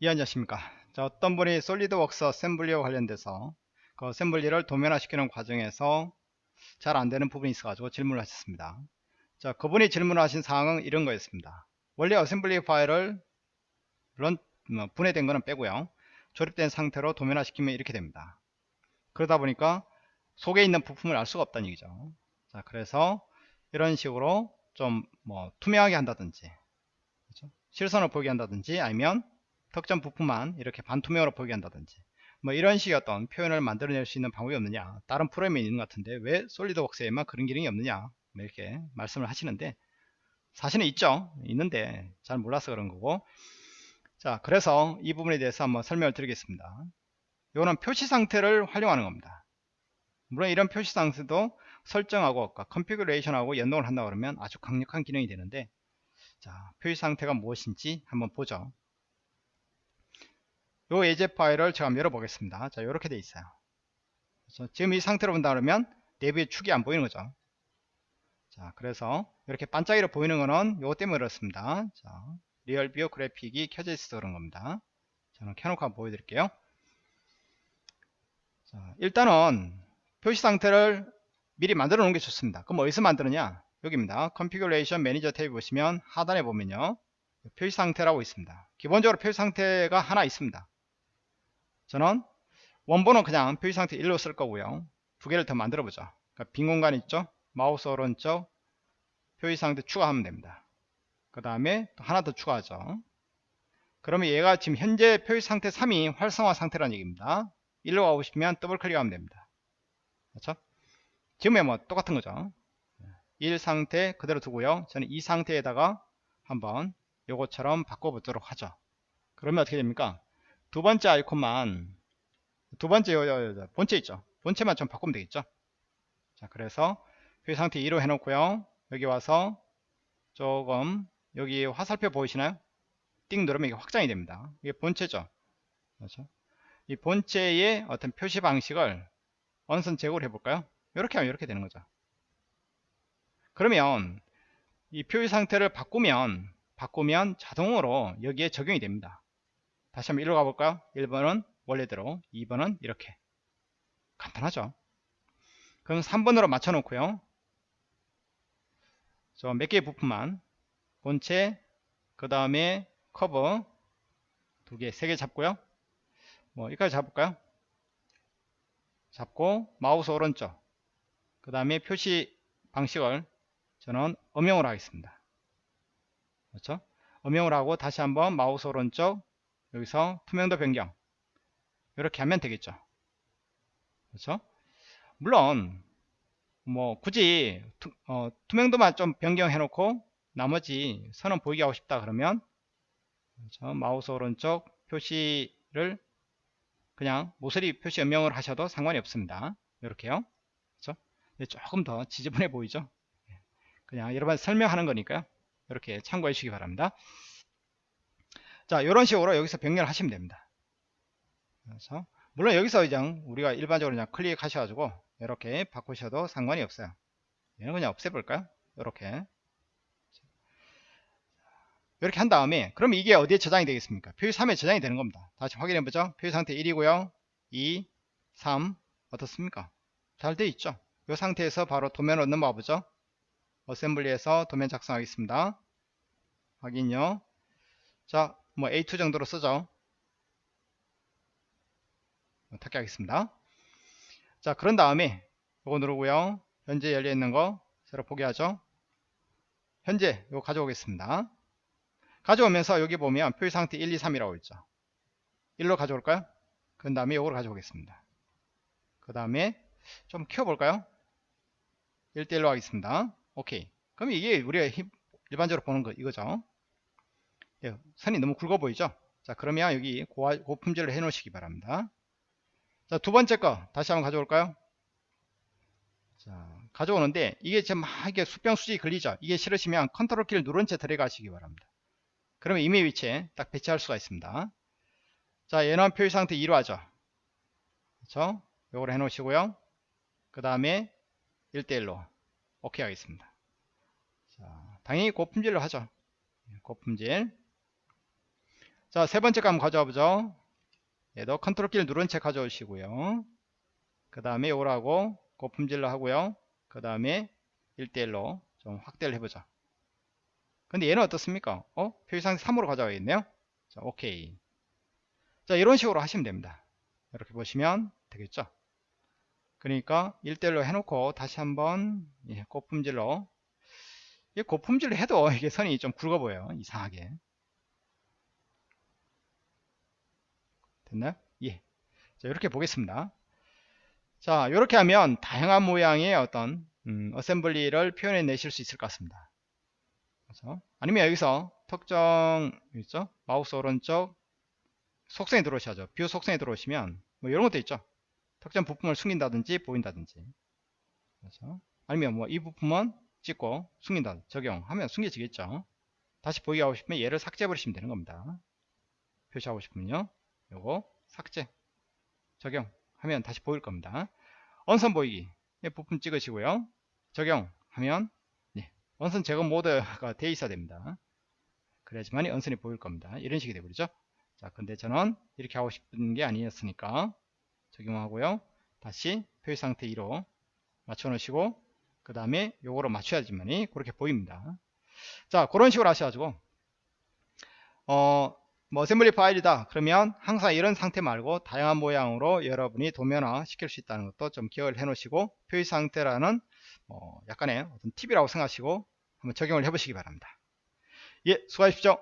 이 안녕하십니까. 자 어떤 분이 솔리드웍스 assembly와 관련돼서 그 assembly를 도면화시키는 과정에서 잘 안되는 부분이 있어 가지고 질문을 하셨습니다. 자 그분이 질문하신 사항은 이런 거였습니다. 원래 assembly 파일을 물론 뭐 분해된 거는 빼고요. 조립된 상태로 도면화시키면 이렇게 됩니다. 그러다 보니까 속에 있는 부품을 알 수가 없다는 얘기죠. 자 그래서 이런 식으로 좀 뭐 투명하게 한다든지 그렇죠? 실선을 보이게 한다든지 아니면 특정 부품만 이렇게 반투명으로 보이게 한다든지 뭐 이런 식의 어떤 표현을 만들어낼 수 있는 방법이 없느냐 다른 프로그램에 있는 것 같은데 왜 솔리드웍스에만 그런 기능이 없느냐 뭐 이렇게 말씀을 하시는데 사실은 있죠. 있는데 잘 몰라서 그런 거고. 자 그래서 이 부분에 대해서 한번 설명을 드리겠습니다. 이거는 표시 상태를 활용하는 겁니다. 물론 이런 표시 상태도 설정하고 configuration하고 연동을 한다 그러면 아주 강력한 기능이 되는데 자 표시 상태가 무엇인지 한번 보죠 요 예제 파일을 제가 열어보겠습니다. 자 이렇게 돼 있어요. 지금 이 상태로 본다 그러면 내부의 축이 안 보이는 거죠. 자 그래서 이렇게 반짝이로 보이는 거는 요거 때문에 그렇습니다. 자 RealView 그래픽이 켜져 있어서 그런 겁니다. 저는 켜놓고 한번 보여드릴게요. 자 일단은 표시 상태를 미리 만들어 놓은 게 좋습니다. 그럼 어디서 만드느냐? 여기입니다. configuration manager 탭에 보시면 하단에 보면요. 표시 상태라고 있습니다. 기본적으로 표시 상태가 하나 있습니다 저는 원본은 그냥 표시 상태 1로 쓸 거고요. 두 개를 더 만들어 보죠 그러니까 빈 공간 있죠? 마우스 오른쪽 표시 상태 추가하면 됩니다. 그 다음에 하나 더 추가하죠. 그러면 얘가 지금 현재 표시 상태 3이 활성화 상태라는 얘기입니다. 1로 가고 싶으면 더블 클릭하면 됩니다. 그렇죠? 지금에 뭐 똑같은 거죠. 1 상태 그대로 두고요. 저는 이 상태에다가 한번 요것처럼 바꿔보도록 하죠. 그러면 어떻게 됩니까 두 번째 아이콘만 두 번째 요, 본체 있죠? 본체만 좀 바꾸면 되겠죠? 자 그래서 표시 상태 2로 해놓고요. 여기 와서 조금 여기 화살표 보이시나요? 띵 누르면 이게 확장이 됩니다. 이게 본체죠? 그렇죠? 이 본체의 어떤 표시 방식을 어느 선 제고를 해볼까요? 이렇게 하면 이렇게 되는 거죠. 그러면 이 표시 상태를 바꾸면 바꾸면 자동으로 여기에 적용이 됩니다 다시 한번 1로 가볼까요? 1번은 원래대로 2번은 이렇게. 간단하죠? 그럼 3번으로 맞춰 놓고요. 몇 개의 부품만. 본체 그 다음에 커버 두 개, 세 개 잡고요. 뭐 여기까지 잡을까요? 잡고 마우스 오른쪽 그 다음에 표시 방식을 저는 음영으로 하겠습니다. 그렇죠? 음영을 하고 다시 한번 마우스 오른쪽 여기서 투명도 변경. 이렇게 하면 되겠죠. 그렇죠? 물론 뭐 굳이 투, 어, 투명도만 좀 변경해 놓고 나머지 선은 보이게 하고 싶다 그러면 그렇죠? 마우스 오른쪽 표시를 그냥 모서리 표시 음영을 하셔도 상관이 없습니다. 이렇게요. 그렇죠? 조금 더 지저분해 보이죠? 그냥 여러분 설명하는 거니까요. 이렇게 참고해 주시기 바랍니다 자 이런 식으로 여기서 변경을 하시면 됩니다. 그래서 물론 여기서 이제 우리가 일반적으로 그냥 클릭하셔 가지고 이렇게 바꾸셔도 상관이 없어요. 얘는 그냥 없애볼까요? 이렇게. 이렇게 한 다음에 그럼 이게 어디에 저장이 되겠습니까? 표시 3에 저장이 되는 겁니다. 다시 확인해 보죠. 표시 상태 1이고요. 2 3 어떻습니까? 잘 돼 있죠? 이 상태에서 바로 도면으로 넘어가 보죠. 어셈블리에서 도면 작성하겠습니다. 확인요. 자 뭐 A2 정도로 쓰죠. 닫게 하겠습니다. 자 그런 다음에 이거 누르고요. 현재 열려있는 거 새로 포기하죠. 현재 이거 가져오겠습니다. 가져오면서 여기 보면 표시 상태 1, 2, 3이라고 있죠. 1로 가져올까요? 그 다음에 이걸 가져오겠습니다. 그 다음에 좀 키워볼까요? 1대1로 하겠습니다. 오케이. 그럼 이게 우리가 일반적으로 보는 거 이거죠. 예, 선이 너무 굵어 보이죠? 자 그러면 여기 고, 고품질을 해 놓으시기 바랍니다. 자 두 번째 거 다시 한번 가져올까요? 자 가져오는데 이게 지금 막 이게 수평 수직이 걸리죠? 이게 싫으시면 컨트롤 키를 누른 채 들어가시기 바랍니다. 그러면 이미 위치에 딱 배치할 수가 있습니다. 자 얘는 표시 상태 2로 하죠 그렇죠? 요걸 해 놓으시고요. 그 다음에 1대1로 오케이 하겠습니다. 자, 당연히 고품질로 하죠. 고품질 자, 세 번째 거 한번 가져와 보죠. 얘도 컨트롤 키를 누른 채 가져오시고요. 그 다음에 요거라고 고품질로 하고요. 그 다음에 1대1로 좀 확대를 해보자. 근데 얘는 어떻습니까? 어? 표시상태 3으로 가져가겠네요. 자, 오케이. 자, 이런 식으로 하시면 됩니다. 이렇게 보시면 되겠죠. 그러니까 1대1로 해놓고 다시 한번 예, 고품질로 이 고품질로 해도 이게 선이 좀 굵어 보여요. 이상하게. 됐나요? 예. 자, 이렇게 보겠습니다. 자, 이렇게 하면 다양한 모양의 어떤 음, 어셈블리를 표현해 내실 수 있을 것 같습니다. 그렇죠? 아니면 여기서 특정 있죠? 마우스 오른쪽 속성에 들어오셔야죠. view 속성에 들어오시면 뭐 이런 것도 있죠. 특정 부품을 숨긴다든지 보인다든지. 그렇죠? 아니면 뭐 이 부품은 찍고 숨긴다 적용하면 숨겨지겠죠. 다시 보이게 하고 싶으면 얘를 삭제해 버리시면 되는 겁니다. 표시하고 싶으면요. 요거 삭제 적용하면 다시 보일 겁니다. 은선 보이기 부품 찍으시고요. 적용하면 네, 은선 제거 모드가 돼 있어야 됩니다. 그래야지만 원선이 보일 겁니다. 이런 식이 되버리죠. 자, 근데 저는 이렇게 하고 싶은 게 아니었으니까 적용하고요. 다시 표시 상태 2로 맞춰 놓으시고 그 다음에 요거로 맞춰야지만이 그렇게 보입니다. 자, 그런 식으로 하셔가지고 어, 뭐 어셈블리 파일이다. 그러면 항상 이런 상태 말고 다양한 모양으로 여러분이 도면화 시킬 수 있다는 것도 좀 기억을 해 놓으시고 표시 상태라는 뭐 약간의 어떤 팁이라고 생각하시고 한번 적용을 해 보시기 바랍니다. 예 수고하십시오